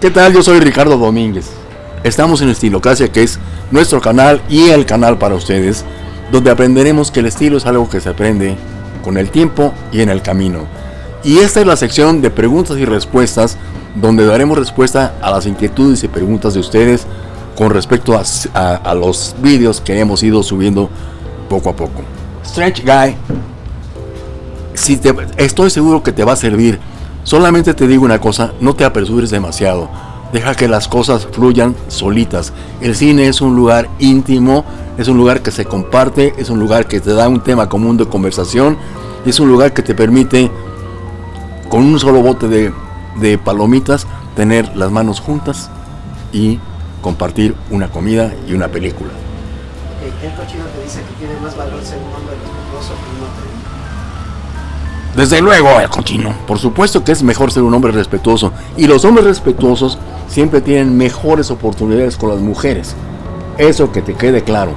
¿Qué tal? Yo soy Ricardo Domínguez. Estamos en Estilocracia, que es nuestro canal y el canal para ustedes, donde aprenderemos que el estilo es algo que se aprende con el tiempo y en el camino. Y esta es la sección de preguntas y respuestas, donde daremos respuesta a las inquietudes y preguntas de ustedes con respecto a, los vídeos que hemos ido subiendo poco a poco. Strange Guy, estoy seguro que te va a servir Solamente te digo una cosa, no te apresures demasiado. Deja que las cosas fluyan solitas. El cine es un lugar íntimo, es un lugar que se comparte, es un lugar que te da un tema común de conversación, es un lugar que te permite, con un solo bote de, palomitas, tener las manos juntas y compartir una comida y una película. El cochino te dice que tiene más valor ser un respetuoso que un hombre desde luego, el cochino. Por supuesto que es mejor ser un hombre respetuoso. Y los hombres respetuosos siempre tienen mejores oportunidades con las mujeres. Eso que te quede claro.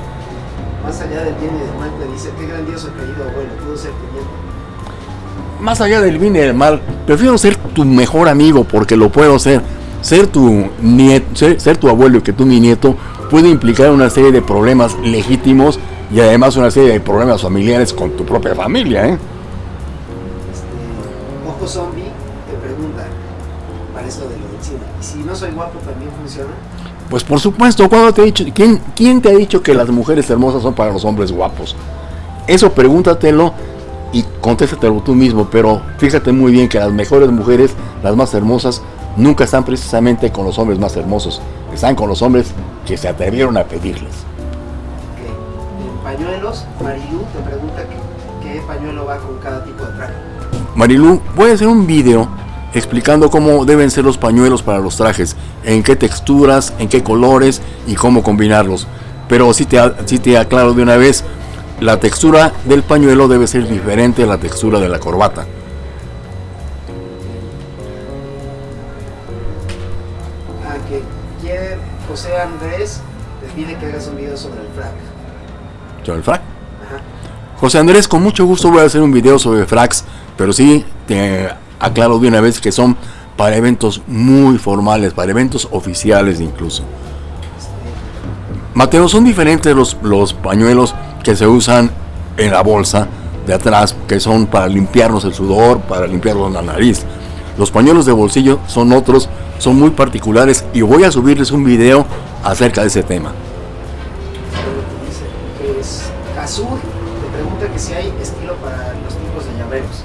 Más allá del bien y del mal, te dice, qué grandioso querido abuelo, pudo ser tu bien. Más allá del bien y del mal, prefiero ser tu mejor amigo porque lo puedo ser. Ser tu, nieto, ser tu abuelo y que tú mi nieto puede implicar una serie de problemas legítimos y además una serie de problemas familiares con tu propia familia, ¿eh? Zombie te pregunta para esto de lo del cine. ¿Y si no soy guapo también funciona? Pues por supuesto, cuando te he dicho, ¿quién, ¿quién te ha dicho que las mujeres hermosas son para los hombres guapos? Eso pregúntatelo y contéstatelo tú mismo, pero fíjate muy bien que las mejores mujeres, las más hermosas, nunca están precisamente con los hombres más hermosos, están con los hombres que se atrevieron a pedirles. En pañuelos, Marilu te pregunta qué pañuelo va con cada tipo de traje. Marilu, voy a hacer un video explicando cómo deben ser los pañuelos para los trajes, en qué texturas, en qué colores y cómo combinarlos. Pero si te, si te aclaro de una vez, la textura del pañuelo debe ser diferente a la textura de la corbata. Que quiere José Andrés, te pide que hagas un video sobre el frac. ¿Sobre el frac? José Andrés, con mucho gusto voy a hacer un video sobre fracs pero sí te aclaro de una vez que son para eventos muy formales, para eventos oficiales incluso. Mateo, son diferentes los, los pañuelos que se usan en la bolsa de atrás, que son para limpiarnos el sudor, para limpiarnos la nariz. Los pañuelos de bolsillo son otros, son muy particulares y voy a subirles un video acerca de ese tema. Es te pregunta que si hay estilo para los tipos de llaveros.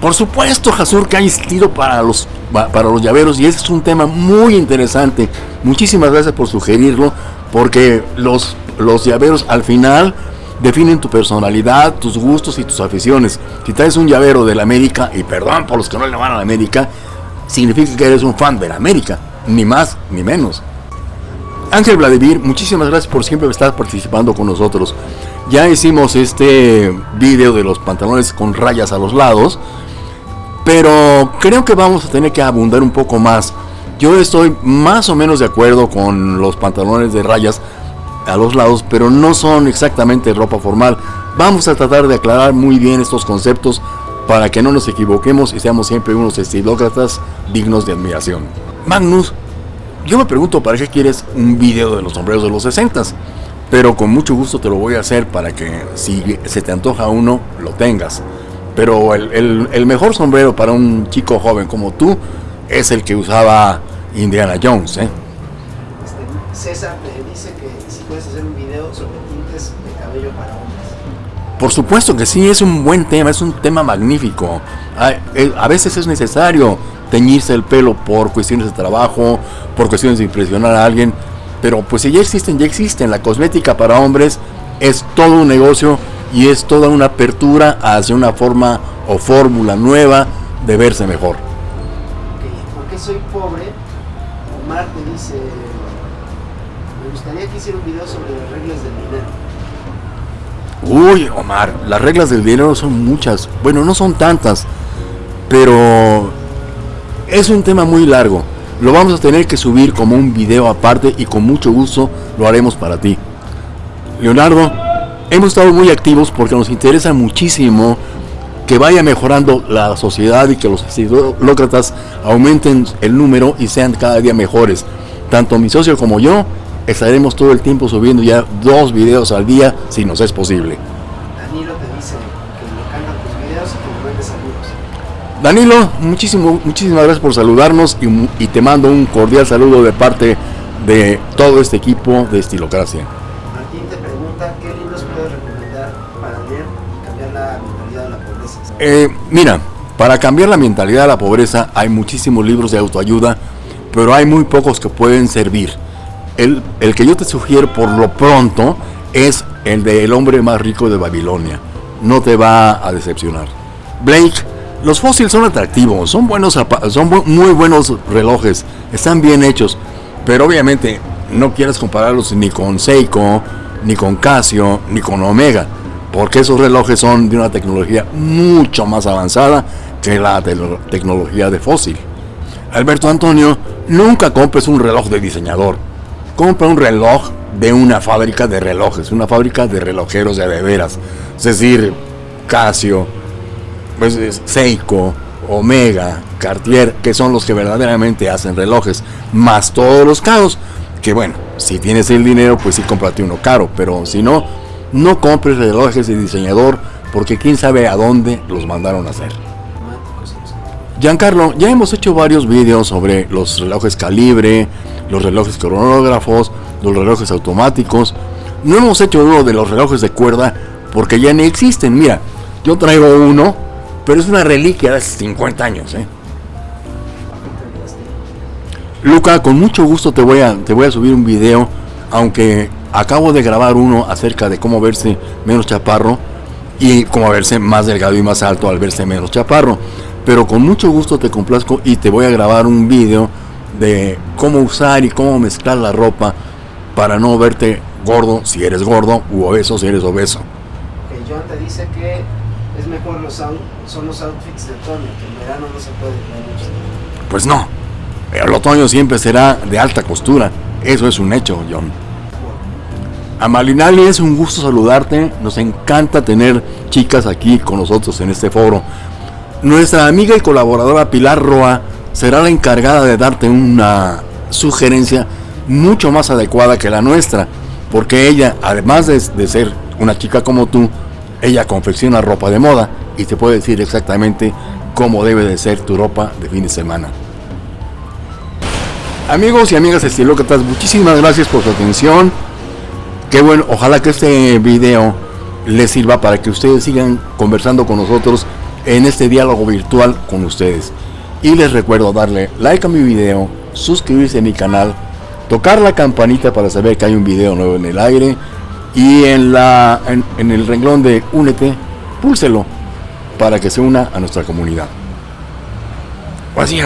Por supuesto, Jasur, que hay estilo para los, para los llaveros y ese es un tema muy interesante. Muchísimas gracias por sugerirlo, porque los, los llaveros al final definen tu personalidad, tus gustos y tus aficiones. Si traes un llavero de la América, y perdón por los que no le van a la América, significa que eres un fan de la América, ni más ni menos. Ángel Vladimir, muchísimas gracias por siempre estar participando con nosotros. Ya hicimos este video de los pantalones con rayas a los lados pero creo que vamos a tener que abundar un poco más. Yo estoy más o menos de acuerdo con los pantalones de rayas a los lados, pero no son exactamente ropa formal. Vamos a tratar de aclarar muy bien estos conceptos para que no nos equivoquemos y seamos siempre unos estilócratas dignos de admiración. Magnus, yo me pregunto para qué quieres un video de los sombreros de los 60 pero con mucho gusto te lo voy a hacer para que si se te antoja uno, lo tengas. Pero el, mejor sombrero para un chico joven como tú es el que usaba Indiana Jones. ¿eh? Este, César me dice que si puedes hacer un video sobre tintes de cabello para hombres. Por supuesto que sí, es un buen tema, es un tema magnífico. A, eh, a veces es necesario teñirse el pelo por cuestiones de trabajo, por cuestiones de impresionar a alguien, pero pues si ya existen, ya existen. La cosmética para hombres es todo un negocio y es toda una apertura hacia una forma o fórmula nueva de verse mejor. porque soy pobre, Omar te dice, me gustaría que hiciera un video sobre las reglas del dinero. Uy, Omar, las reglas del dinero son muchas. Bueno, no son tantas, pero es un tema muy largo. Lo vamos a tener que subir como un video aparte y con mucho gusto lo haremos para ti. Leonardo, hemos estado muy activos porque nos interesa muchísimo que vaya mejorando la sociedad y que los estilócratas aumenten el número y sean cada día mejores. Tanto mi socio como yo estaremos todo el tiempo subiendo ya dos videos al día si nos es posible. Danilo te dice que le encantan tus videos y que saludos. Danilo, muchísimo, muchísimas gracias por saludarnos y, y te mando un cordial saludo de parte de todo este equipo de Estilocracia. Martín te pregunta qué libros puedes recomendar para leer y cambiar la mentalidad de la pobreza. Eh, mira, para cambiar la mentalidad de la pobreza hay muchísimos libros de autoayuda, pero hay muy pocos que pueden servir. El, el que yo te sugiero por lo pronto es el de El hombre más rico de Babilonia. No te va a decepcionar. Blake, los fósiles son atractivos, son buenos, son muy buenos relojes, están bien hechos, pero obviamente no quieres compararlos ni con Seiko, ni con Casio, ni con Omega, porque esos relojes son de una tecnología mucho más avanzada que la te- tecnología de fósil. Alberto Antonio, nunca compres un reloj de diseñador. Compra un reloj de una fábrica de relojes, una fábrica de relojeros de de veras. Es decir, Casio, pues, es Seiko, Omega, Cartier, que son los que verdaderamente hacen relojes, más todos los caros. Que bueno, si tienes el dinero, pues sí cómprate uno caro, pero si no, no compres relojes de diseñador, porque quién sabe a dónde los mandaron a hacer. Giancarlo, ya hemos hecho varios vídeos sobre los relojes calibre, los relojes cronógrafos, los relojes automáticos. No hemos hecho uno de los relojes de cuerda porque ya ni existen. Mira, yo traigo uno, pero es una reliquia de hace 50 años. ¿eh? Luca, con mucho gusto te voy, a, te voy a subir un video, aunque acabo de grabar uno acerca de cómo verse menos chaparro y cómo verse más delgado y más alto al verse menos chaparro. Pero con mucho gusto te complazco y te voy a grabar un video de cómo usar y cómo mezclar la ropa para no verte gordo si eres gordo u obeso si eres obeso. Ok, John te dice que es mejor los out- son los outfits de otoño, que en verano no se puede traer mucho. Pues no, el otoño siempre será de alta costura. Eso es un hecho, John. Amalinali, es un gusto saludarte. Nos encanta tener chicas aquí con nosotros en este foro. Nuestra amiga y colaboradora Pilar Roa será la encargada de darte una sugerencia mucho más adecuada que la nuestra, porque ella, además de, de ser una chica como tú, ella confecciona ropa de moda y te puede decir exactamente cómo debe de ser tu ropa de fin de semana. Amigos y amigas estilócratas, muchísimas gracias por su atención. Qué bueno, ojalá que este video les sirva para que ustedes sigan conversando con nosotros en este diálogo virtual con ustedes. Y les recuerdo darle like a mi video, suscribirse a mi canal, tocar la campanita para saber que hay un video nuevo en el aire y en, la, en, el renglón de únete, púlselo para que se una a nuestra comunidad. Así